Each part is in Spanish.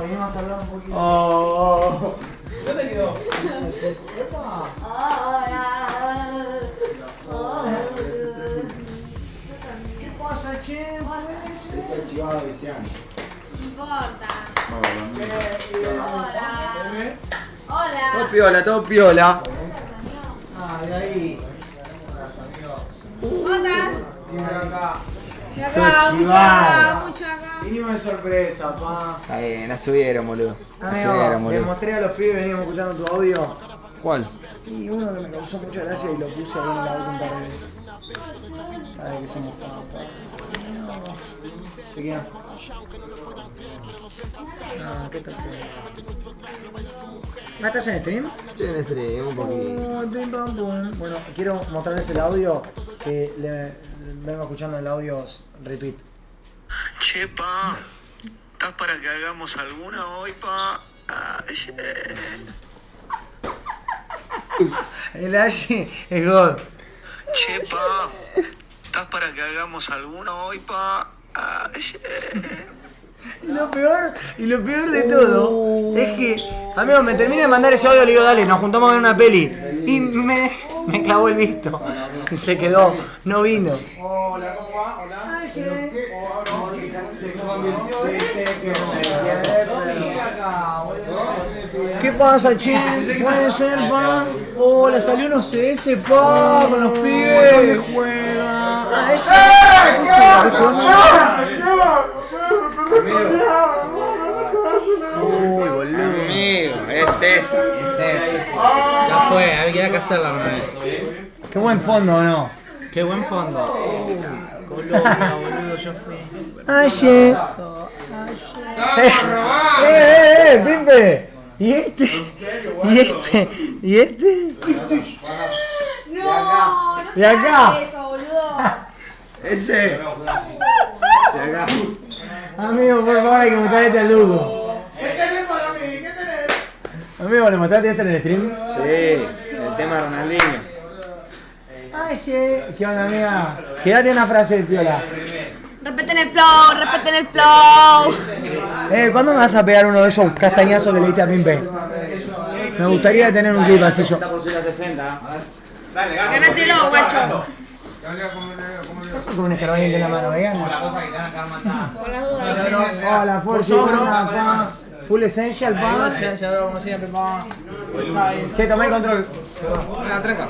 venimos a hablar un poquito. Oh. ¿Dónde quedó? ¿Qué pasa, che? Está chivado Viciano. No importa. Hola. Hola. Todo Hola. piola, todo piola. Ah, de ahí. ¿Cómo estás? Siempre acá. Acá, mucho acá, mucho acá. Vinimos de sorpresa, pa. Está bien, la subieron, boludo. La subieron, Amigo, le boludo. mostré a los pibes, veníamos escuchando tu audio. ¿Cuál? Y uno que me causó mucha gracia y lo puse ahí en la boca un par de veces. Sabe que somos fans. Chequea. Ah, ¿qué tal? ¿Ah, estás en stream? Tiene stream, un poquito. Oh. Bueno, quiero mostrarles el audio que le, vengo escuchando el audio repeat. Che, pa, ¿estás para que hagamos alguna hoy, pa? Yeah. El Ashi es God. Che, pa, ¿estás para que hagamos alguna hoy, pa? Yeah. Y lo peor, y lo peor de todo es que, amigo, me termina de mandar ese audio, le digo, dale, nos juntamos a ver una peli. Y me, me clavó el visto. Y se quedó, no vino. Hola, ¿cómo va? Hola. ¿Qué pasa, che? Puede ser, pa. Hola, salió unos CS, pa, con los pibes. ¿Dónde juega? Uy, boludo. Amigo, es esa. Es ese. Ya fue, había que hacerla una vez. Qué buen fondo, ¿o no? Qué buen fondo. Colombia, boludo, yo fui. Aye. Eh, eh, eh, Pimpe. ¿Y este? ¿Y este? ¿Y este? No, no ¿De acá? sabes eso, boludo. Ese. De acá. Amigo, por favor, hay que mostrar este al Lugo. Amigo, ¿le mostraste eso en el stream? Sí, el tema de Ronaldinho. Aye. ¿Qué onda, amiga? Quédate una frase de piola. Respeten el flow, respeten el flow. Eh, ¿cuándo me vas a pegar uno de esos castañazos que le diste a Pimpe? Me gustaría tener un clip así yo. por subir a 60. Dale, Ganátelo, guacho. ¿Qué pasa con un escarbadiente en la mano, vean? Con las dudas. Hola, pa. Full Essential, pa. como siempre, pa. Che, tomé el control. Tranca.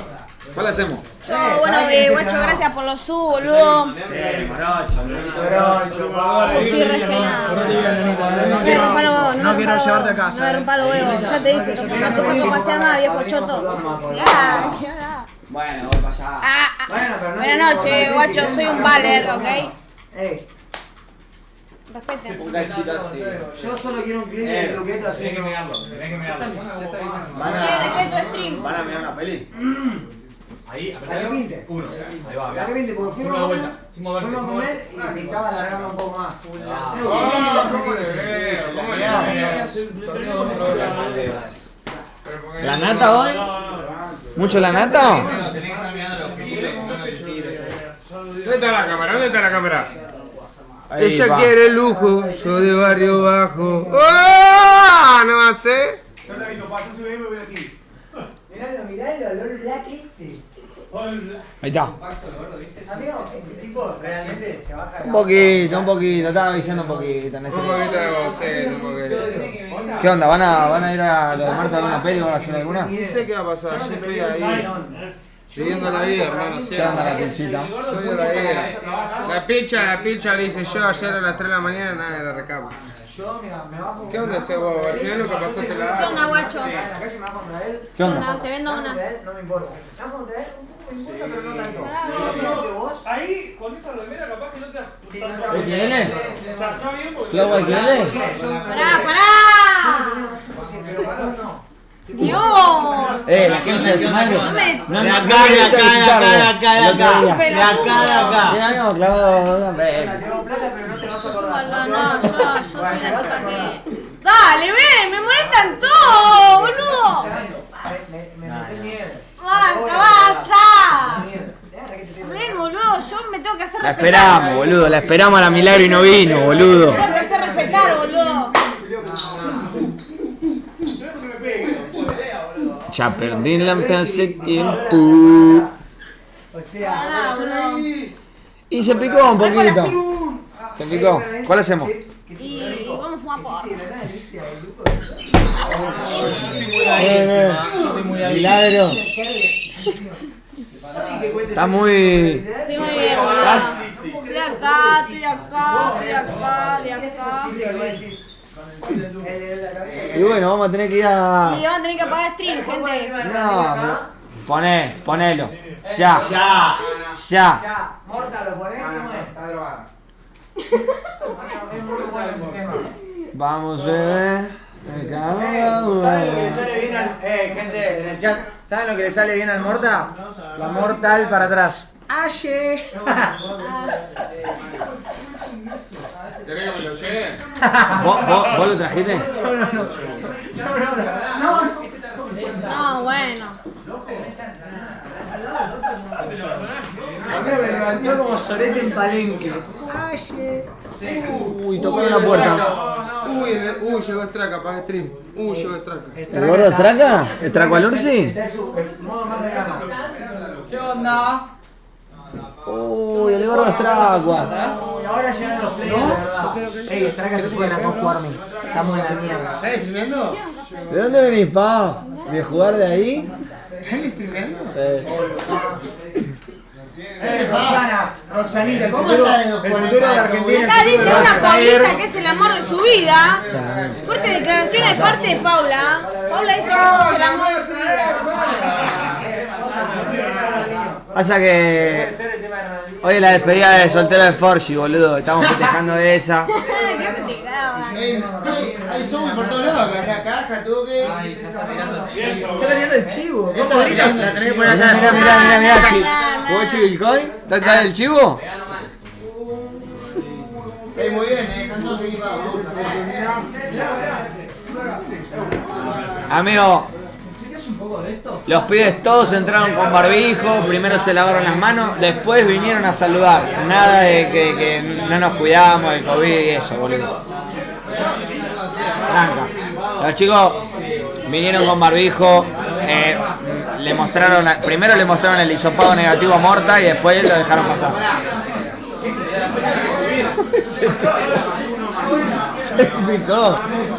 ¿Cuál hacemos? Yo, bueno, eh, guacho, gracias por los sub, boludo. Estoy re penada. No No me rompa los huevos, no quiero llevarte a casa, No me eh. rompa los huevos, ya te dije. No puedo pasear más, viejo choto. Ya, ya. Bueno, voy para allá. Bueno, pero no Buenas noches, guacho, soy un baler, ¿ok? Ey, Respeten. Un ganchito así. yo solo quiero un clip del Duqueto así. Tenés que mirarlo, tenés que mirarlo. Van Che, a, dejé tu stream. van a mirar una peli. Ahí, La que pinte. Uno. Ahí va, La que pinte, porque fuimos a de comer, fuimos a comer y pintaba alargarlo un poco más. ¿La nata hoy? ¿Mucho la nata? ¿Dónde está la cámara? ¿Dónde está la cámara? Ahí Ella va. quiere lujo, yo de barrio bajo. ¡Oh! ¿No va a ser? Miralo, miralo, el olor black este. Ahí está. Amigo, este tipo realmente se baja de Un poquito, un poquito, estaba diciendo un poquito en este Un poquito de boceto, un poquito. ¿Qué onda? ¿Van a, van a ir a lo de Marta a ver una peli o van a hacer alguna? No sé qué va a pasar, yo estoy ahí. Viviendo la vida, hermano, ¿Qué onda la pinchita? La vida. La picha, la picha le hice yo ayer a las 3 de la mañana, nada de la recama. Yo, mira, me bajo. ¿Qué onda ese huevo? Al final lo que pasaste ¿Qué la onda, guacho? En la calle me bajo contra él. ¿Qué onda? Te vendo una. no me importa. Ahí, con esta remera, capaz que no te te ¿El tiene? Está bien. ¿Flow el tiene? Pará, pará. Pero no. Dios. Eh, la concha de tu madre. No me. No, De no, acá, no de acá, de acá, de acá, de acá. De acá, de acá. Habíamos clavado una no No, yo, yo soy la que. Dale, ven, me molestan todos, boludo. Me, metí miedo. Basta, basta. Ven, boludo, yo me tengo que hacer La esperamos, boludo. La esperamos a la milagro y no vino, boludo. Ya perdí la hace tiempo. O sea. Y se picó un poquito. Se picó. ¿Cuál hacemos? Y vamos a fumar porro. Milagro. Está muy. Sí, muy bien. Estoy acá, estoy acá, estoy acá, estoy acá. Y bueno, vamos a tener que ir a. Y van a tener que apagar stream, gente. No, pero- poné, ponelo. Ya. Ya. Ya. ya, Morta, ¿lo ponés? Está drogada. Es muy bueno ese tema. Vamos, bebé. Me cago. ¿Saben lo que le sale bien al. Eh, gente, en el chat. ¿Saben lo que le sale bien al Morta? La mortal para atrás. ¡Aye! ¿Querés que me lo lleve? ¿Vos, vos, vos lo trajiste? No, bueno. A mí me levantó como sorete en palenque. ¡Aye! Uy, tocaron la puerta. Uy, uy, llegó Straca, apaga stream. Uy, llegó Straca. ¿El gordo Estraca? Modo más vegano. ¿Qué onda? Uy, el gordo Estracua. Y ahora llegan los players, de verdad. Ey, Straca se pueden acá jugarme. Estamos en la mierda. ¿Estás streameando? ¿De dónde venís, pa? ¿De jugar de ahí? ¿Estás streameando? Sí. Eh, Roxana, Roxanita, el futuro, el futuro de Argentina. Acá dice una. Paulita que es el amor de su vida. Fuerte declaración de parte de Paula. Paula dice que sos el amor de su vida. Pasa que hoy es la despedida de soltero de Forgy, boludo. Estamos festejando de esa. Hay somos por todos lados, acá, caja, toque. Está teniendo el chivo. Bolita se la tenés que poner Mirá, mirá, mirá, mirá, mirá, chi- Na, na. ¿Jugó Chivilcoin? ¿Está está el chivo? Ey, muy bien, eh, están todos equipados. Amigo, los pibes todos entraron con barbijo, primero se lavaron las manos, después vinieron a saludar. Nada de que, no nos cuidamos del COVID y eso, boludo. Tranca. Los chicos vinieron con barbijo, eh, le mostraron, primero le mostraron el hisopado negativo a Morta y después lo dejaron pasar. Se picó.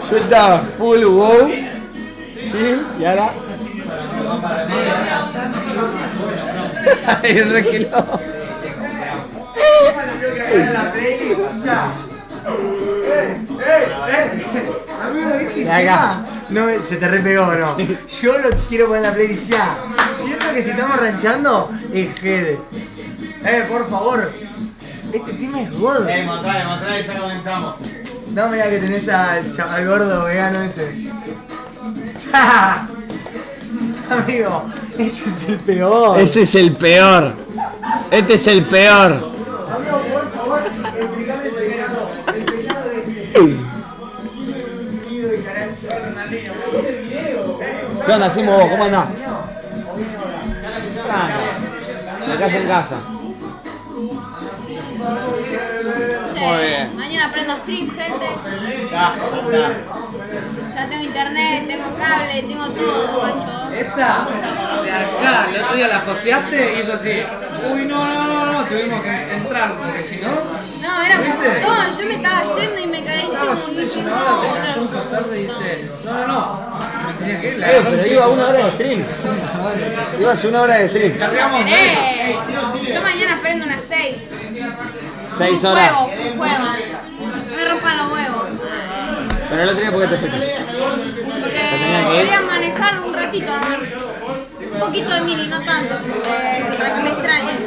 Yo estaba full wow. Sí, y ahora. Ay, re que no. Se te repegó, ¿no? Yo lo quiero poner en la playlist ya. Siento que si estamos ranchando, es Gede. Eh, por favor. Este tema es God. Eh, mostrale, mostrale, ya comenzamos. No, mira que tenés al chaval gordo vegano ese. Amigo, ese es el peor. Ese es el peor. Este es el peor. Amigo, por favor, explícame el pecado. El pecado de ¿Qué onda, Simo? vos? ¿Cómo andás? De casa en casa. Muy bien. Mañana prendo stream, gente. Ya tengo internet, tengo cable, tengo todo, macho. Esta, de acá, el otro día la hosteaste y hizo así. Uy, no, no, no, no, tuvimos que entrar, porque si no, No, era un montón. Yo me estaba yendo y me caí. estaba y yendo dije, una no, cayó un fantasma y dice, no, no, no, me tenía que ir, la Eh, pero iba una hora de stream. Ibas una hora de stream. Cargamos, Esperé. Yo mañana prendo unas 6. Seis un horas. juego, un juego. No me rompan los huevos. Pero el otro día, ¿por qué te fuiste? Porque tenía que ir. quería manejar un ratito. Un poquito de mini, no tanto. para que me extrañen.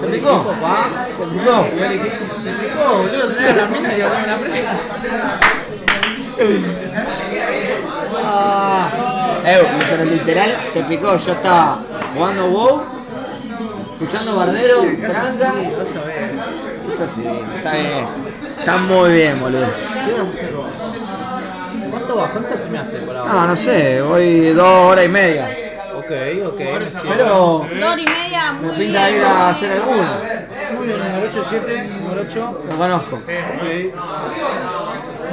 ¿Se picó? ¿Se picó? Se picó, boludo, tenés la mina y ahora me la prenda. Ah. Eh, pero literal se picó. Yo estaba jugando WoW, escuchando Bardero, tranca. Sí, vas a ver. Es así, está bien. Está muy bien, boludo. ¿Cuánto vas? ¿Cuánto terminaste por ahora? No, no sé, voy dos horas y media. Ok, ok, me. Pero Dos horas y media, me muy pinta bien. ir a hacer alguno. Muy bien, número 8, 7, número 8. Lo conozco. Ok.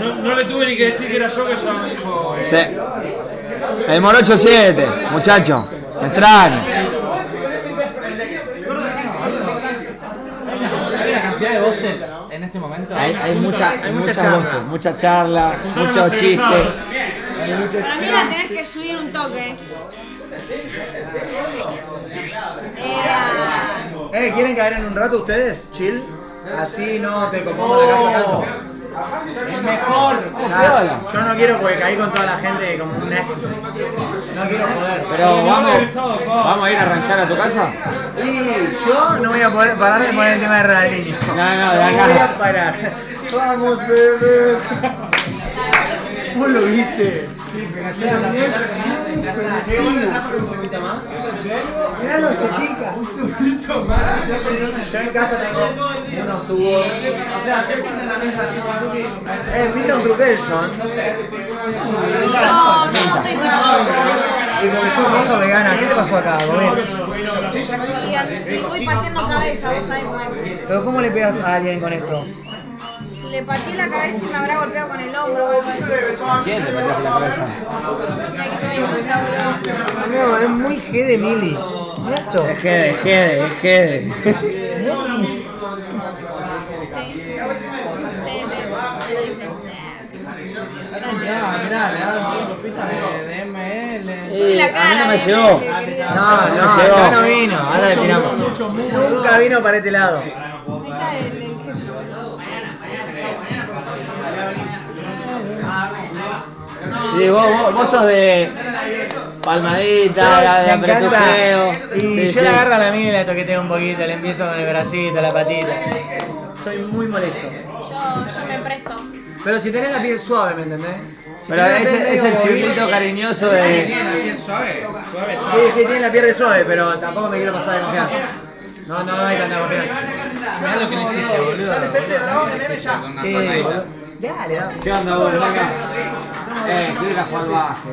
No, no le tuve ni que decir que era yo que ya me dijo. Sí. El Morocho 7, muchacho. Me extraño. Hay una cantidad de voces en este momento. Hay, hay, mucha, hay mucha muchas charla. voces, mucha charla, muchos chistes. Para mí la tenés que subir un toque. Eh, ¿quieren caer en un rato ustedes? Chill. Así no te compongo la casa tanto. El mejor. Yo no quiero porque caí con toda la gente como un necio. No quiero joder. Pero vamos, vamos a ir a ranchar a tu casa. Y yo no voy a poder parar de poner el tema de Ronaldinho. No, no, de No voy a parar. Vamos, bebé. ¿Vos lo viste? Miralo, se pica. Yo en casa tengo unos tubos. Eh, Milton Trukelson. no, yo no estoy para Y porque sos sos vegana, ¿qué te pasó acá, Gobert? Y a- voy pateando cabeza, vos sabés. Pero ¿cómo le pegas a alguien con esto? Le pateé la cabeza y me habrá golpeado con el hombro o algo así. ¿Quién te metió la cabeza? Mira que se me impulsa, boludo. Amigo, es muy G de Mili. Mira esto. Es Gede, es Gede, es Gede. Sí. Sí, sí. Dice. Mirá, mirá, le ha dado un grupito de, de ML. Soy la a mí cara no me de llegó. No, no, llegó. acá no vino. Ahora le tiramos. Nunca vino para este lado. Sí, vos, vos, vos sos de palmadita, de apretujeo. Y Sí, yo sí. le agarro a la mía y la toqueteo un poquito, le empiezo con el bracito, la patita. Soy muy molesto. Yo, yo me presto. Pero si tenés la piel suave, ¿me entendés? Si Pero es el chivito cariñoso ¿Tiene de. la piel suave? Suave, Sí, suave. sí, tiene la piel suave, pero tampoco me quiero pasar de confianza. No, no, no hay tanta confianza. Mirá lo que le hiciste, boludo. Sí, boludo. Dale, dale. ¿Qué onda vos, Blanca? Eh, quiero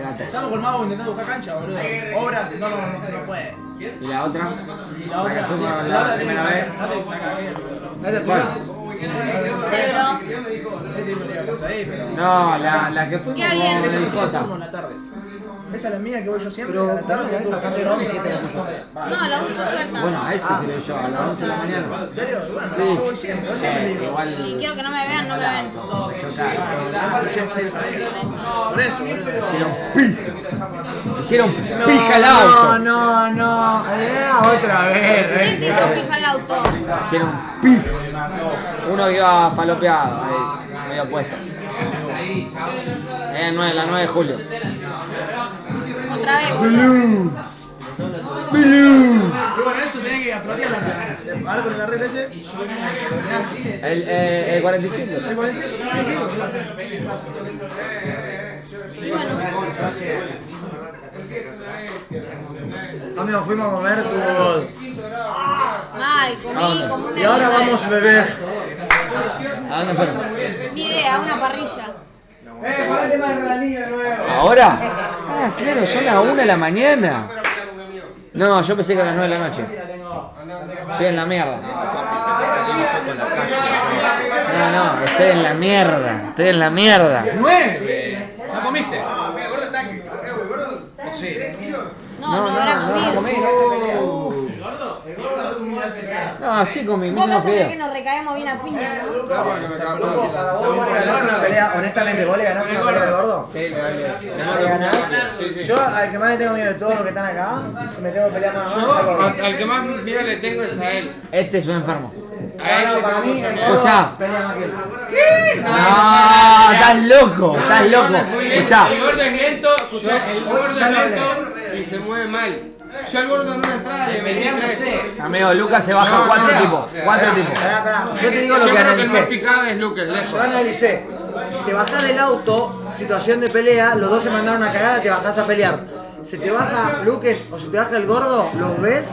date. Estamos con Mago intentando buscar cancha, boludo. Obras, no, no, no se puede. ¿Y la otra? Y la otra, la primera vez. No, la, la que con. Vamos la tarde. Esa es la mía que voy yo siempre. Pero a la tarde. ¿cuál es esa? 7 la tuya. No, la uso suelta. Bueno, a ese creo yo, a las 11 de la mañana. ¿En serio? Bueno, yo voy siempre, yo siempre Eh, digo. Si quiero que no me vean, no me ven. Por eso. Hicieron pija. Hicieron pija el No, auto. no, no. Eh, otra vez. ¿Quién te eh. hizo pija el auto? Hicieron pija. Uno iba falopeado, ahí, medio puesto. Eh, la 9 de julio. Otra vez. Pero bueno, eso tenés que aplaudir la regla. Ahora con la regla ese. El, eh, el 45. Y bueno, Amigo, fuimos a comer, gol. ay, comí como una Y ahora vamos a beber. ¿A dónde fueron? Mi idea, una parrilla. Eh, nuevo. ¿Ahora? Ah, claro, son las 1 de la mañana. No, yo pensé que a las 9 de la noche. Estoy en la mierda. No, no, estoy en la mierda. Estoy en la mierda. ¡Nueve! ¿No comiste? No, no, habrá comido. No, sí comí, Vos mismo vas a ver que nos recaemos bien a piña, ¿no? Honestamente, ¿vos le ganás una pelea al gordo? Sí, le vale. ¿Le ganás? Yo al que más le tengo miedo de todos los que están acá, si me tengo que pelear más Yo al gordo. al, al que más miedo le tengo es a él. Este es un enfermo. A él No, no, para mí Escuchá. pelea más que él. No, estás loco, estás loco. Escuchá. El gordo es lento, escuchá, el gordo es no lento y se mueve mal. Yo al gordo en una entrada le metí tres. Amigo, Lucas se baja No, cuatro no, tipos. Cuatro no. tipos. Yo te digo Yo lo que creo que el más analicé. picado es Lucas, lejos. Yo analicé. Te bajás del auto, situación de pelea, los dos se mandaron a cagada, te bajás a pelear. Se te baja Luquen o se te baja el gordo, los ves.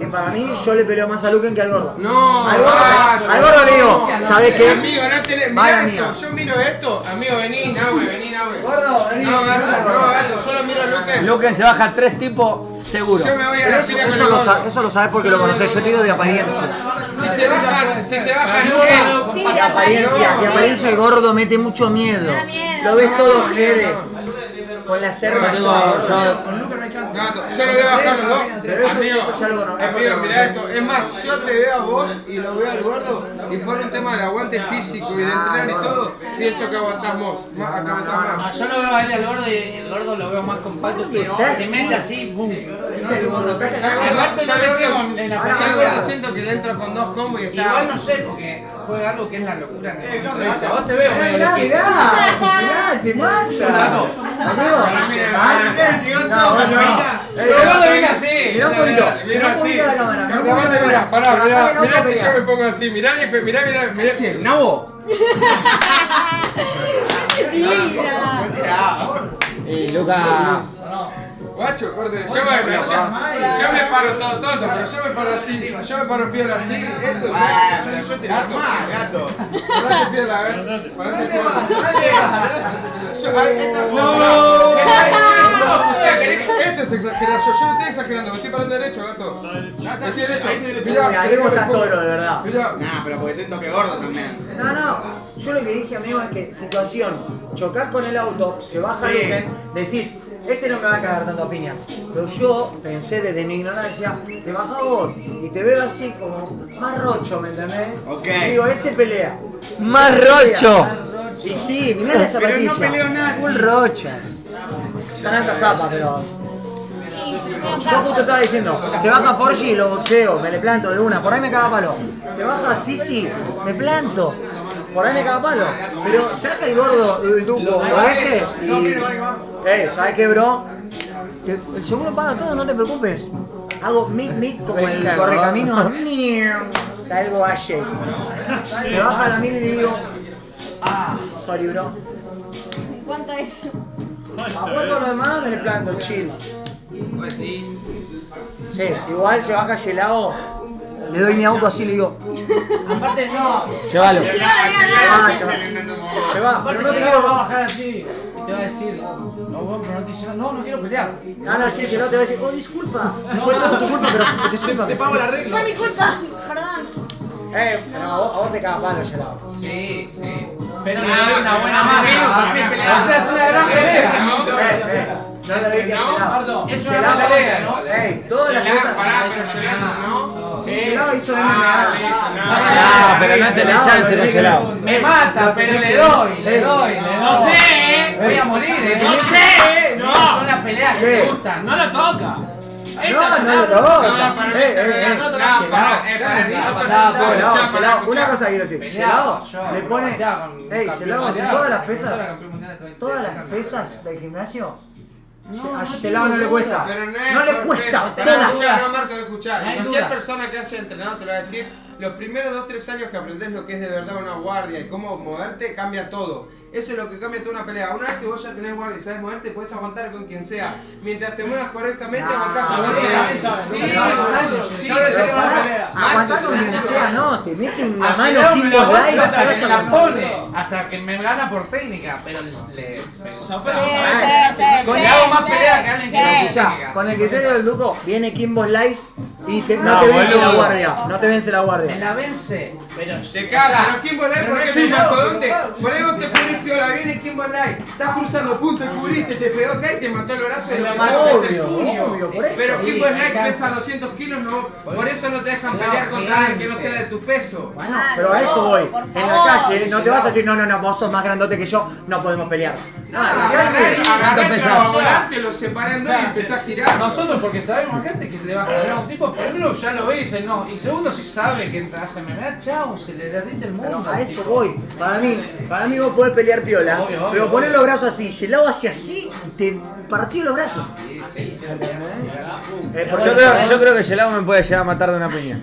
Y para mí, yo le peleo más a Luquen que al gordo. No, Al gordo, basta. al gordo le digo, ¿sabes qué? Amigo, no tenés. Vaya Mira esto, mía. yo miro esto. Amigo, vení, Nahue, vení, Nahue. Gordo, vení. No, gato, no, gato, yo lo miro a Luque. Luquen se baja tres tipos seguro. Yo me voy a Pero la eso, lo gordo. sa- eso lo sabes porque lo conocés, yo te digo de apariencia. Si se baja, si se baja Luque. Sí, De de apariencia, de apariencia el gordo mete mucho miedo. Da miedo. Lo ves todo jede. Con yo- Con Luca no hay chance. Gato, yo lo veo bajar los dos. Pero eso- Amigo, eso ya lo conozco. amigo, mirá esto. Es más, yo te veo a vos y lo veo al gordo y por un tema de aguante físico y de entrenar y todo, pienso que aguantás vos. Más, acá aguantás No, más. yo lo veo a él al gordo y el gordo lo veo más compacto que se mete así, boom. Ya no le tengo en la siento que le entro con dos combos y está. Igual no sé, porque juega algo que es la locura. dice, Vos te veo Mirá, mirá, mirá, te mata. Mirá un poquito, mirá un poquito la cámara. mirá un poquito Aparte, la mirá, cámara. pará, mirá, si yo me pongo así, mirá, mirá, mirá, mirá. ¿Nabo? Luca. Guacho, corte, yo me, yo, yo me paro todo tonto, pero yo me paro así, yo me paro piola así, esto ya. pero yo te gato. gato. Parate piola, a ver, parate piola. No, no, no, escuchá, esto es exagerar, yo, yo no estoy exagerando, me estoy parando derecho, gato. Estoy derecho, mirá, Ahí querés vos que le estás ponga- toro, de verdad. Mirá, Nah, pero porque siento que gordo también. No, no. Yo lo que dije, amigo, es que situación, chocás con el auto, se baja Sí. Luquen, decís, este no me va a cagar tanto a piñas. Pero yo pensé desde mi ignorancia, te bajás vos y te veo así como más rocho, ¿me entendés? Ok. Y digo, este pelea. Más Este rocho. más rocho. Y sí, mirá la zapatilla. no peleó nada. Full rochas. Son altas zapas, pero. Yo justo estaba diciendo, se baja Forgi y lo boxeo, me le planto de una, por ahí me caga palo. Se baja Sisi, me planto, por ahí me caga palo. Pero saca el gordo, el duco, lo deje y. Eh, ¿sabes qué, bro? El seguro paga todo, no te preocupes. Hago mic mic como el correcamino. Salgo a Shake. Se baja la mil y le digo. Ah, sorry, bro. ¿Cuánto es? Apuesto lo demás, me le planto, chill. Sí, igual se baja Gelao, le doy mi auto así y le digo, Aparte, no. Llévalo. ah, se va, se va, Aparte, pero no va a bajar así. Te va a decir, no, bueno, pero no te dice nada. No, no quiero pelear. No, no, sí, Gelao te va a decir, oh, disculpa, fue todo tu culpa, pero disculpa. Te pago la regla. Fue mi culpa. Perdón. Eh, no, a vos, te caga palo, Gelao. Sí, sí. Pero le doy una buena mano. O sea, es una gran pelea, ¿no? Eh, eh, no le dije a Gelao. Es una gran pelea, ¿no? Ey, todas las cosas. pará, pero Gerardo, ¿no? Sí, Gelao hizo MMA. Ah, pero no tenés chance con Gelao. Me mata, pero le doy, le doy, le doy. No sé, eh. Voy a morir, ¿eh? No sé, Son no. las peleas que te gustan. No lo toca. No, no lo toca. Eh, eh, eh. no, eh, una cosa quiero decir. Le pone. Ey, todas las pesas. campeón mundial de 20, Todas las 30. pesas del gimnasio. No, a no le cuesta. Pero no, le cuesta. No no, Marco, hay Cualquier persona que haya entrenado te lo va a decir. Los primeros 2-3 años que aprendes lo que es de verdad una guardia y cómo moverte, cambia todo. Eso es lo que cambia toda una pelea. Una vez que vos ya tenés guardia y sabes moverte, puedes aguantar con quien sea. Mientras te muevas correctamente, No, aguantás con no quien sea. Sí, sí. A. Aguantar con quien sea, no, te mete una A mano aguanta Slice. hasta que se la pone, hasta que me gana por técnica, pero le... O sea, Con- le hago más pelea que alguien que no escucha. Con el criterio del Duco, viene Kimbo Slice y te- no, No, te vence boludo. la guardia. No te vence la guardia. la vence, pero... Te caga, pero Kimbo Light porque es un mastodonte. Por ahí vos te piola, viene Kimbo Light, estás cruzando punto y cubriste, te pegó acá y te mató el brazo y lo que Obvio, sabes es el puño. obvio, por eso. Pero me Light pesa 200 kilos, no, por eso no te dejan pelear contra alguien que no sea de tu peso. Bueno, pero a eso voy. En la calle no te vas a decir, no, no, no, vos sos más grandote que yo, no podemos pelear. No, agarrá el lo separé en dos y empezás a girar. Nosotros porque sabemos gente que le va a ganar a un tipo, primero ya lo ve y dice no, y segundo si sabe que entra hace MMA, chao, se le derrite el mundo. Pero a eso tipo. voy. Para mí, para mí vos podés pelear piola, Obvio, obvio, pero poner los brazos así, gelado hacia así, te partió los brazos. Eh, Yo creo, yo creo que Gelao me puede llegar a matar de una piña.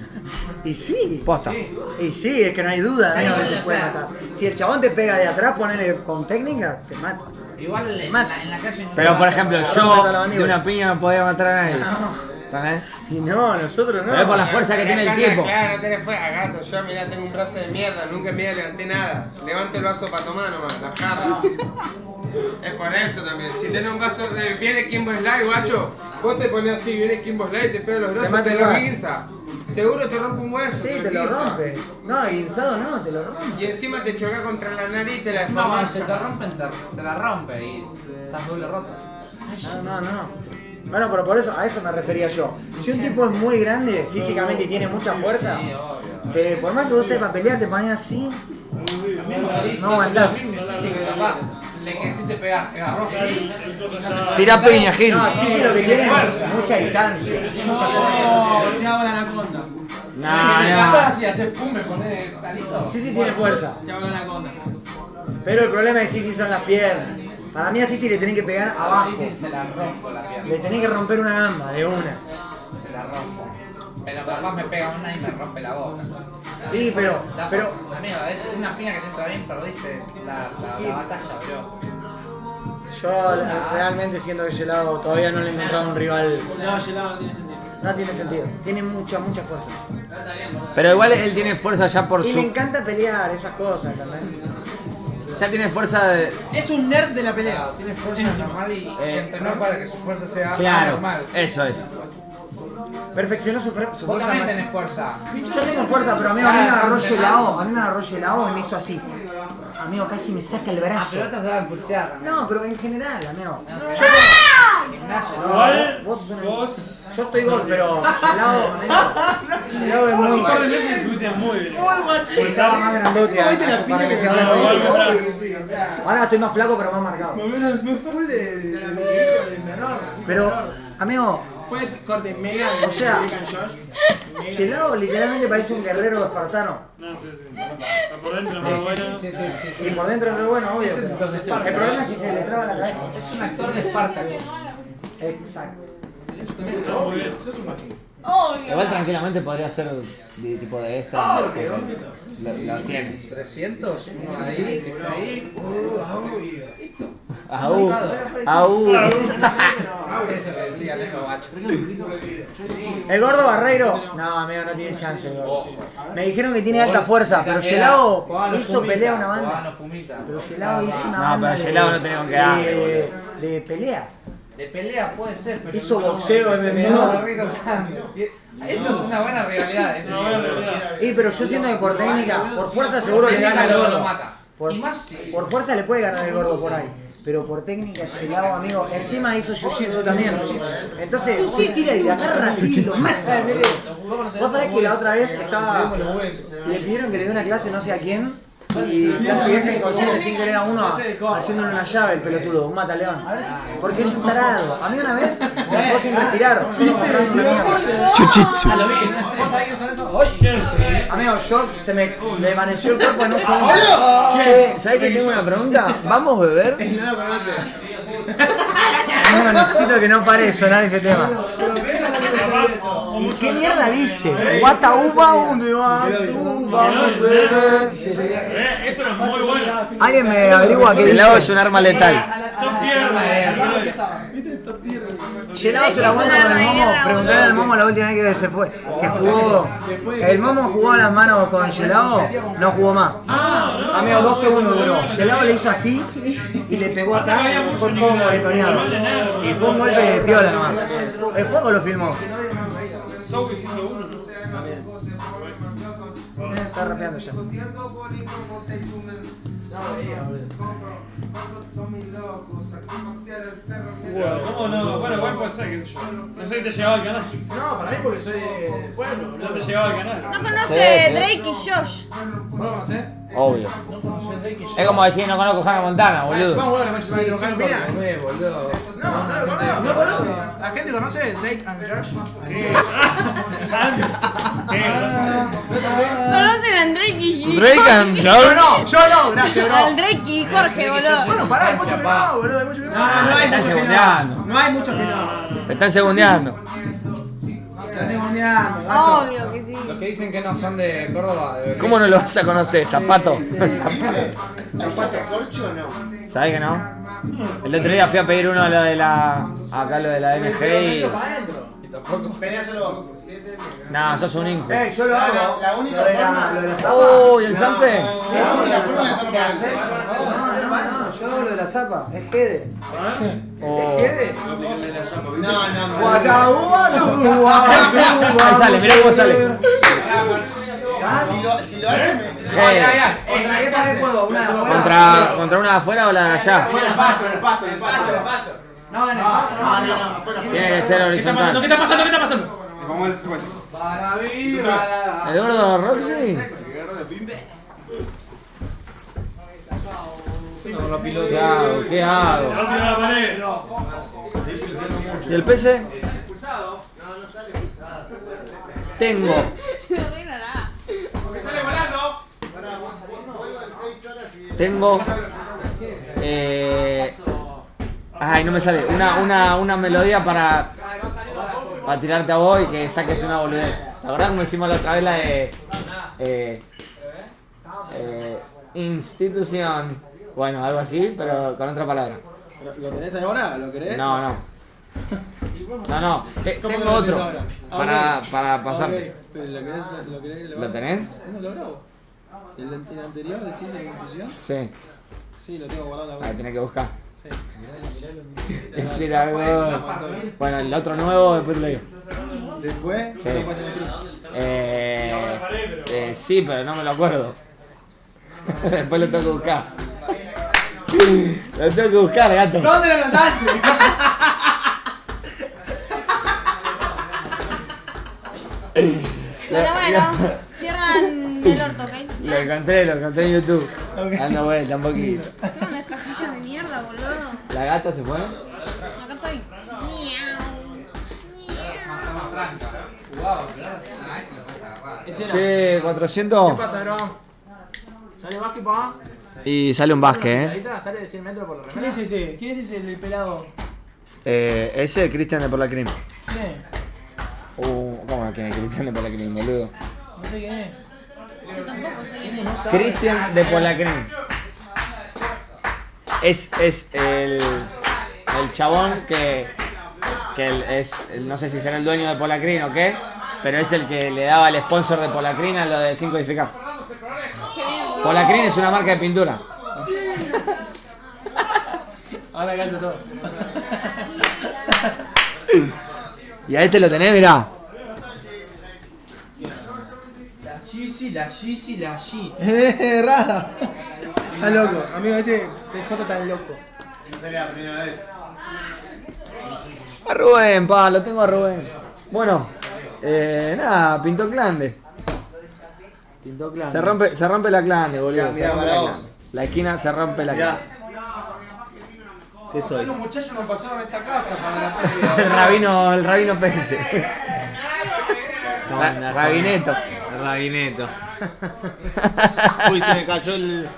Y sí. Posta. Y sí, es que no hay duda, que te puede matar. Si el chabón te pega de atrás, ponele con técnica, te mata. Igual en Mata. la, en la calle no Pero por ejemplo, yo de una piña no podía matar a nadie. Y no, nosotros no. Pero es por la fuerza que tiene el tipo. Claro, no tenés fuerza. Gato, yo mirá, tengo un brazo de mierda, nunca en mi vida levanté nada. Levanto el brazo para tomar nomás, la jarra. Es por eso también. Si tenés un vaso, de, viene Kimbo Slide, guacho, vos te pones así, viene Kimbo Slide, te pega los brazos, mata te lo guinza. Seguro te rompe un hueso. Sí, te lo rompe. No, guinzado no, te lo rompe. Y encima te choca contra la nariz y te la No, deformas. se te rompen, te, te la rompe y estás doble roto. No, no, no. Bueno, pero por eso, a eso me refería yo. Si un tipo es muy grande físicamente y tiene mucha fuerza, Sí, te- por más que vos sepas pelear, te pones así. Sí, No aguantás. Sí, sí, Tira piña, Gil. No, sí, sí, lo que tiene es mucha distancia. No, te hago la anaconda. No, así, haces pum, me pones salito. Sí, sí, tiene fuerza. Te hago la anaconda. Pero el problema de Sisi son las piernas. Para mí a Sisi le tenés que pegar abajo. Se la rompo la pierna. Le tenés que romper una gamba de una. Se la rompo. Pero capaz me pega una y me rompe la boca. Sí, pero, La- pero, Amigo, es una piña que siento bien, perdiste la, la, la batalla, bro. yo la- realmente siento que Gelado todavía no le he encontrado un rival. No, gelado no tiene sentido. No tiene sentido. Tiene mucha, mucha fuerza. Pero igual él tiene fuerza ya por Y le su. encanta pelear esas cosas también. Ya tiene fuerza de. Es un nerd de la pelea. Claro, tiene fuerza normal y Eh, entrenó para que su fuerza sea Claro, normal. eso es. Perfeccionó su, su Vos fuerza también máxima. tenés fuerza. Yo tengo fuerza, pero amigo, a mí me Ah, agarró Gelado, a mí me agarró Gelado y me hizo así. Amigo, casi me saca el Ah, brazo. pero estas se van a pulsear. No, pero en general, amigo. No, no. Gimnasio, ¿no? No, vos sos un... Yo estoy gol, pero Gelado. Gelado es muy... Un par de meses estuviste muy bien. Estaba más grandote el. Ahora estoy más flaco, pero más marcado. Full de, de, menor. Pero, amigo, Fue corte mega. O sea-. Gelado literalmente parece un guerrero espartano. No, sí, sí. Por dentro, más sí, bueno. sí, sí, sí, sí. Y por dentro es re bueno, obvio. Es El problema es si se le traba la cabeza. Es un actor de Spartacus. Exacto. Bien. Sos un machín. Obvio. Igual tranquilamente podría ser de tipo de esta. porque Lo, lo tienes. 300, uno ahí, que está ahí. Listo. Aú. Aú. Eso que decían esos guachos. El gordo Barreiro, no, amigo, no tiene chance. el gordo. Me dijeron que tiene alta fuerza, pero los hizo pelea una banda. Pero Gelado hizo una No, banda. pero de- Gelado no tenía con qué darle, de pelea. De pelea puede ser, pero. Hizo no, boxeo, MMA. grande. Eso es una buena rivalidad. eh. No. Y pero yo siento que por técnica, por fuerza seguro le gana el gordo. Por, fuerza le puede ganar el gordo por ahí. Pero por técnica Gelado, amigo, encima hizo jiu-jitsu también. Entonces, tira y agarra así, lo mata. ¿entendés? Vos sabés que la otra vez estaba. Le pidieron que le dé una clase no sé a quién. Y casi deja inconsciente sin querer a uno haciéndole una llave el pelotudo, un mataleón. Porque es un tarado. A mí una vez me dejó sin respirar. No una mierda. Chuchitsu. Ah, Amigo, yo se me desvaneció el cuerpo en un segundo. Che, ¿sabes que tengo una pregunta? ¿Vamos a beber? No lo conoce. Amigo, necesito que no pare de sonar ese tema. Pero mira lo que es eso. ¿Y qué mierda dice? Guata uva, ¿dónde va tú? Vamos, bebé. Esto es muy bueno. Alguien me averigua qué El agua es dice. un arma letal. Top se la aguanta con el momo. Preguntarle al momo la última vez que se fue. Que jugó. El momo jugó a las manos con Gelado, no jugó más. Amigo, dos segundos duró. Gelado le hizo así y le pegó acá y dejó todo moretoneado. Y fue un golpe de piola nomás. El juego lo filmó. Soul 101. Eh, Está rapeando ya. Bueno, ¿cómo no? Bueno, igual puede ser, sé yo. No sé si te llegaba al canal. No, para mí porque soy pueblo, No te llegaba al canal. No conoce. Drake y Josh. ¿Vos lo conocés? Obvio. Es como decir, no conozco Hannah Montana, boludo. No, no. ¿No conoce? ¿La gente conoce Drake and Josh? Conocen a Drake y Drake and Yo Josh. no, yo no, gracias, Al bro. Drake y Jorge, boludo. Bueno, pará, hay muchos que no, boludo, hay muchos que no. no hay muchos que no. No hay muchos que no. Te están segundeando. Obvio que sí. Los que dicen que no son de Córdoba, de ¿Cómo no lo vas a conocer? Zapato. ¿Zapato corcho o no? ¿Sabes que no? El otro día fui a pedir uno lo de la. Acá lo de la MG y. Pedíaselo. No, sos un inju. Eh, yo lo hago. La- la única Lo de la- forma- Lo de la zapa. ¡Oh, y el Sanfe! La única forma de estar ¿Qué haces? No, no, no, yo hago lo de la zapa. Es Gede. Oh. Es Gede. No, no, no. Ahí sale, mirá cómo sale. Si lo, si lo hace, me. Hey, ¿Contra qué pared juego? ¿Una de afuera? ¿Contra, ¿Contra una de afuera o la de allá? En el pasto, en el pasto, en el pasto. No, en el pasto. No, no, no, afuera. Tiene que ser ¿Qué está pasando? ¿Qué horizontal. está pasando? ¿Qué está pasando? Si se puede. Para viva la... ¿El gordo Roxy? ¿Qué hago? ¿Qué hago? La pared. ¿Y el PC? Tengo. No arregla nada. ¡Sale volando! Tengo. Eh, ay, no me sale. Una, una, una melodía para. Para tirarte a vos y que saques una boludez. ¿Te acordás como hicimos la otra vez la de. Eh, eh, institución. Bueno, algo así, pero con otra palabra. ¿Lo tenés ahora? ¿Lo querés? No, no. No, no. te- ¿Cómo que tengo lo otro. ahora? Ah, Para, para pasarte. Pero ¿lo querés, lo querés grabar? ¿Lo tenés? No, lo grabo. ¿El, el anterior decís en la institución? Sí. Sí, lo tengo guardado web. tenés que buscar. Sí. Ese era algo. Bueno, el otro nuevo después te lo digo. Después, Sí. Eh, eh, sí, pero no me lo acuerdo. Después lo tengo que buscar. Lo tengo que buscar, gato. ¿Dónde lo notaste? Bueno, bueno. Cierran el orto, ¿ok? Lo encontré, lo encontré en YouTube. Dando vuelta un poquito. Casillas de mierda, boludo. ¿La gata se fue? Acá estoy. Che, 400. ¿Qué pasa, bro? ¿Sale básquet, pa? Y sale un basque, eh. ¿Sale de 100 metros por la ¿Quién es ese? ¿Quién es ese el pelado? eh ese es Cristian de por la Crim. ¿Quién es? Uh, ¿Cómo que es Cristian de por la Crim, boludo? No sé quién es. Yo tampoco sé quién es. Cristian de por la Crim. Es, es el, el chabón que, que el- es, no sé si será el dueño de Polacrin o qué, pero es el que le daba el sponsor de Polacrin a lo de 5 edificar. Polacrin es una marca de pintura. Ahora calza todo. Y a este lo tenés, mirá. La Yeezy, la Yeezy, la Yeezy. Está loco. Amigo, ese DJ está loco. A Rubén, pa, lo tengo a Rubén. Bueno, eh, nada, pintó Clande. Pintó claro. Se rompe, se rompe la Clande, boludo. Mirá, se rompe la. Clande. La esquina se rompe la Mirá. Clande. ¿Qué soy? Los muchachos no pasaron a esta casa para la. El rabino, el rabino Pense. Ra- Rabineto. Rabineto. Uy, se me cayó el.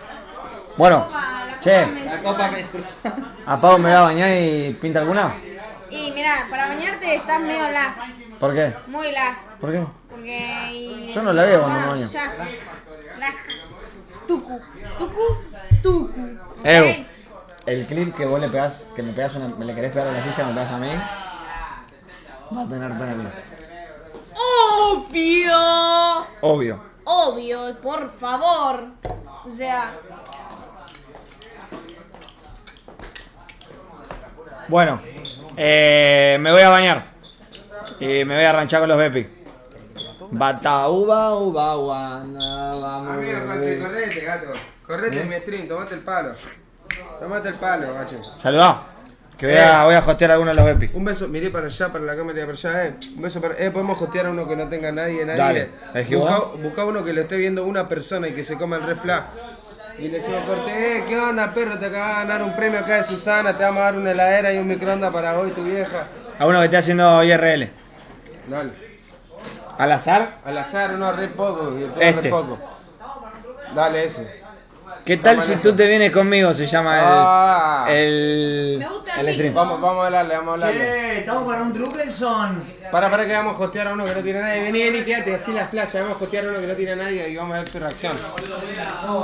Bueno, La che, La copa. ¿a Pau me va a bañar y pinta alguna? Y mira, para bañarte estás medio lag. ¿Por qué? Muy lag. ¿Por qué? Porque. y- Yo no la veo cuando Bueno, me baño. Ya. Lag. Tucu. Tucu. Tucu. Ew. ¿ok? El clip que vos le pegás, que me pegás una, me le querés pegar a la silla, me pegas a mí. Va a tener pena. Obvio. Obvio. Obvio, por favor. O sea, Bueno, eh, me voy a bañar. Y me voy a arranchar con los Bepi. Bata uva uva guana, vamos. Amigo, corre- correte, gato. Correte en mi stream, tomate el palo. Tomate el palo, gacho. Saludá. Que voy a, voy a hostear a alguno de los Bepi. Un beso, miré para allá, para la cámara y para allá, eh. Un beso para. Eh, podemos hostear a uno que no tenga nadie, nadie. Dale. ¿Elegí Busca, busca uno que lo esté viendo una persona y que se coma el refla. Y le decimos corte, eh, ¿qué onda, perro? Te acabas de ganar un premio acá de Susana, te vamos a dar una heladera y un microondas para vos y tu vieja. A uno que esté haciendo IRL. Dale. Al azar. Al azar, uno re poco y el Este. re poco. Dale ese. ¿Qué tal si tú te vienes conmigo? Se llama Ah. el. El. Me gusta El el stream. Vamos, vamos a hablarle, vamos a hablarle. Che, estamos para un Druckelson. Para, para que vamos a hostear a uno que no tiene a nadie. Vení, vení, quédate así la flash. Vamos a hostear a uno que no tiene a nadie y vamos a ver su reacción.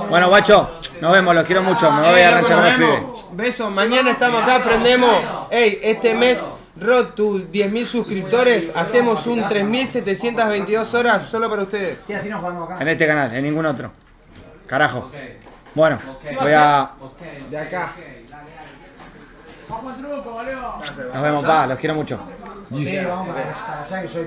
Bueno, guacho, nos vemos, los quiero mucho. Me voy a loco, arranchar nos con vemos. pibes. Besos, mañana estamos acá, aprendemos. Ey, este mes Rod, tus 10.000 suscriptores, hacemos un 3.722 horas solo para ustedes. Sí, así nos jugamos acá. En este canal, en ningún otro. Carajo. Bueno, voy a. De acá. Nos vemos, pa, los quiero mucho. Sí, vamos para, para allá que yo